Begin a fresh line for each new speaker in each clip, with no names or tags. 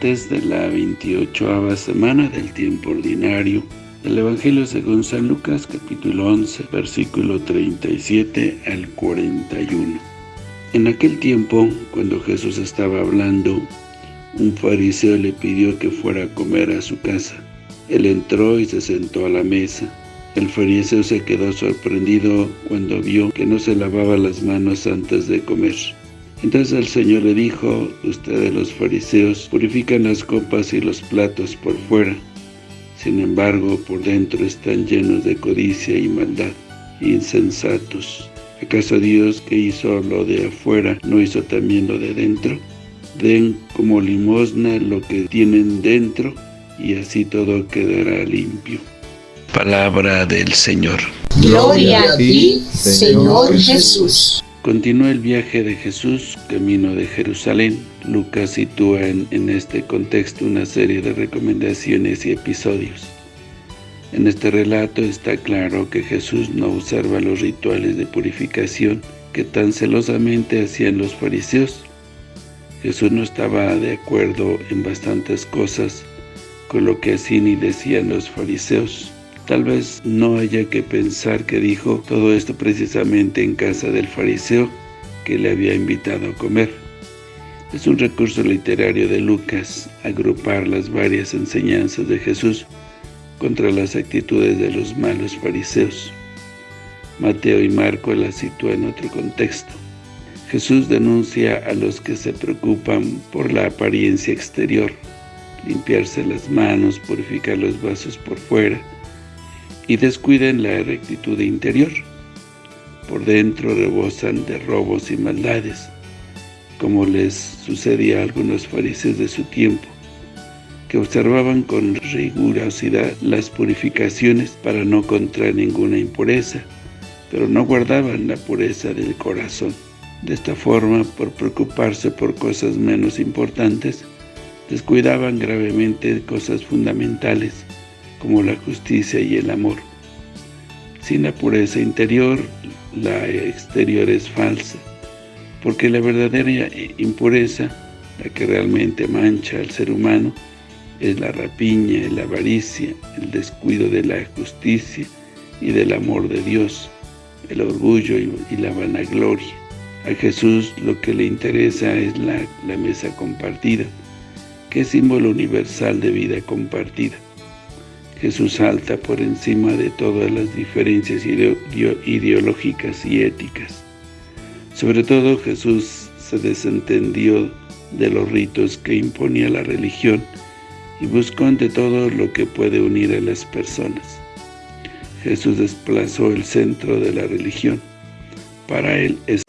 martes de la 28 semana del tiempo ordinario del Evangelio según San Lucas capítulo 11 versículo 37 al 41. En aquel tiempo, cuando Jesús estaba hablando, un fariseo le pidió que fuera a comer a su casa. Él entró y se sentó a la mesa. El fariseo se quedó sorprendido cuando vio que no se lavaba las manos antes de comer. Entonces el Señor le dijo, ustedes los fariseos purifican las copas y los platos por fuera, sin embargo por dentro están llenos de codicia y maldad, insensatos. ¿Acaso Dios que hizo lo de afuera no hizo también lo de dentro? Den como limosna lo que tienen dentro y así todo quedará limpio. Palabra del Señor.
Gloria a ti, Señor Jesús.
Continúa el viaje de Jesús, camino de Jerusalén. Lucas sitúa en, este contexto una serie de recomendaciones y episodios. En este relato está claro que Jesús no observa los rituales de purificación que tan celosamente hacían los fariseos. Jesús no estaba de acuerdo en bastantes cosas con lo que hacían y decían los fariseos. Tal vez no haya que pensar que dijo todo esto precisamente en casa del fariseo que le había invitado a comer. Es un recurso literario de Lucas agrupar las varias enseñanzas de Jesús contra las actitudes de los malos fariseos. Mateo y Marco las sitúan en otro contexto. Jesús denuncia a los que se preocupan por la apariencia exterior, limpiarse las manos, purificar los vasos por fuera, y descuiden la rectitud interior. Por dentro rebosan de robos y maldades, como les sucedía a algunos fariseos de su tiempo, que observaban con rigurosidad las purificaciones para no contraer ninguna impureza, pero no guardaban la pureza del corazón. De esta forma, por preocuparse por cosas menos importantes, descuidaban gravemente cosas fundamentales, como la justicia y el amor. Sin la pureza interior, la exterior es falsa, porque la verdadera impureza, la que realmente mancha al ser humano, es la rapiña, la avaricia, el descuido de la justicia y del amor de Dios, el orgullo y la vanagloria. A Jesús lo que le interesa es la, la mesa compartida, que es símbolo universal de vida compartida. Jesús salta por encima de todas las diferencias ideológicas y éticas. Sobre todo Jesús se desentendió de los ritos que imponía la religión y buscó ante todo lo que puede unir a las personas. Jesús desplazó el centro de la religión. Para él es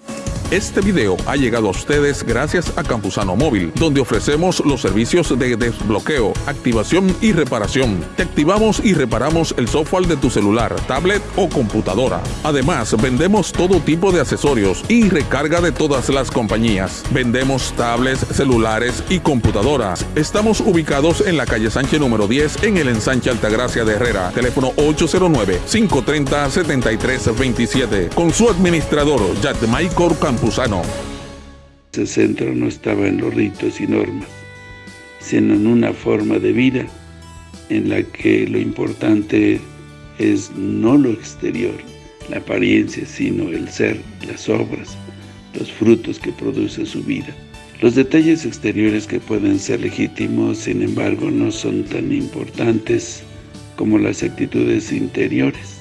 este video ha llegado a ustedes gracias a Campusano Móvil, donde ofrecemos los servicios de desbloqueo, activación y reparación. Te activamos y reparamos el software de tu celular, tablet o computadora. Además, vendemos todo tipo de accesorios y recarga de todas las compañías. Vendemos tablets, celulares y computadoras. Estamos ubicados en la calle Sánchez número 10 en el ensanche Altagracia de Herrera. Teléfono 809-530-7327. Con su administrador, Michael Campos.
Ese centro no estaba en los ritos y normas, sino en una forma de vida en la que lo importante es no lo exterior, la apariencia, sino el ser, las obras, los frutos que produce su vida. Los detalles exteriores que pueden ser legítimos, sin embargo, no son tan importantes como las actitudes interiores.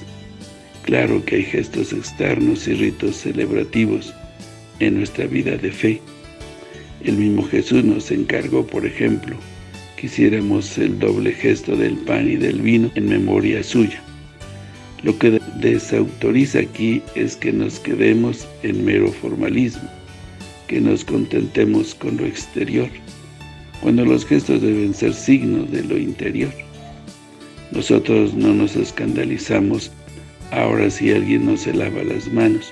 Claro que hay gestos externos y ritos celebrativos, en nuestra vida de fe. El mismo Jesús nos encargó, por ejemplo, que hiciéramos el doble gesto del pan y del vino en memoria suya. Lo que desautoriza aquí es que nos quedemos en mero formalismo, que nos contentemos con lo exterior, cuando los gestos deben ser signos de lo interior. Nosotros no nos escandalizamos ahora si alguien no se lava las manos,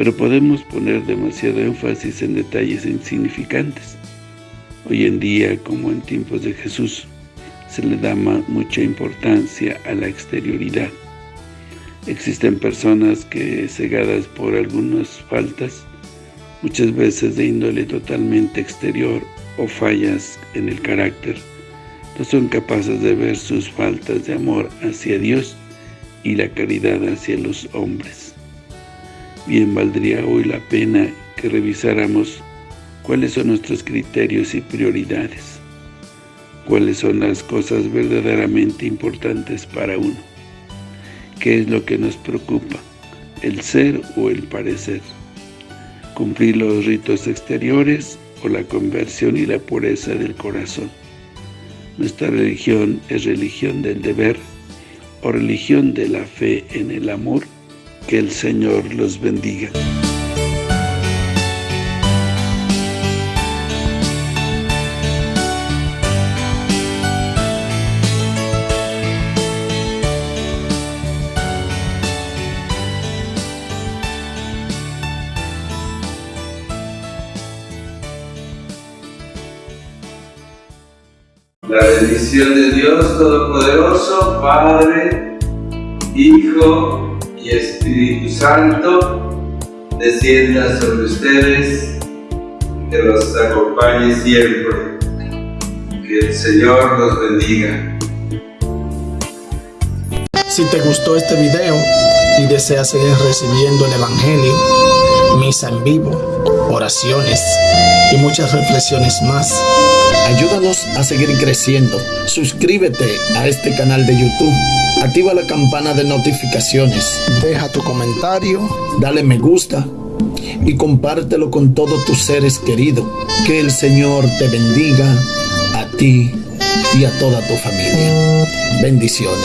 pero podemos poner demasiado énfasis en detalles insignificantes. Hoy en día, como en tiempos de Jesús, se le da mucha importancia a la exterioridad. Existen personas que, cegadas por algunas faltas, muchas veces de índole totalmente exterior o fallas en el carácter, no son capaces de ver sus faltas de amor hacia Dios y la caridad hacia los hombres. Bien valdría hoy la pena que revisáramos cuáles son nuestros criterios y prioridades, cuáles son las cosas verdaderamente importantes para uno, qué es lo que nos preocupa, el ser o el parecer, cumplir los ritos exteriores o la conversión y la pureza del corazón. Nuestra religión es religión del deber o religión de la fe en el amor. Que el Señor los bendiga.
La bendición de Dios Todopoderoso, Padre, Hijo y Espíritu Santo, descienda sobre ustedes, que los acompañe siempre. Que el Señor los bendiga.
Si te gustó este video y deseas seguir recibiendo el Evangelio, misa en vivo, oraciones y muchas reflexiones más, Ayúdanos a seguir creciendo. Suscríbete a este canal de YouTube. Activa la campana de notificaciones. Deja tu comentario. Dale me gusta. Y compártelo con todos tus seres queridos. Que el Señor te bendiga a ti y a toda tu familia. Bendiciones.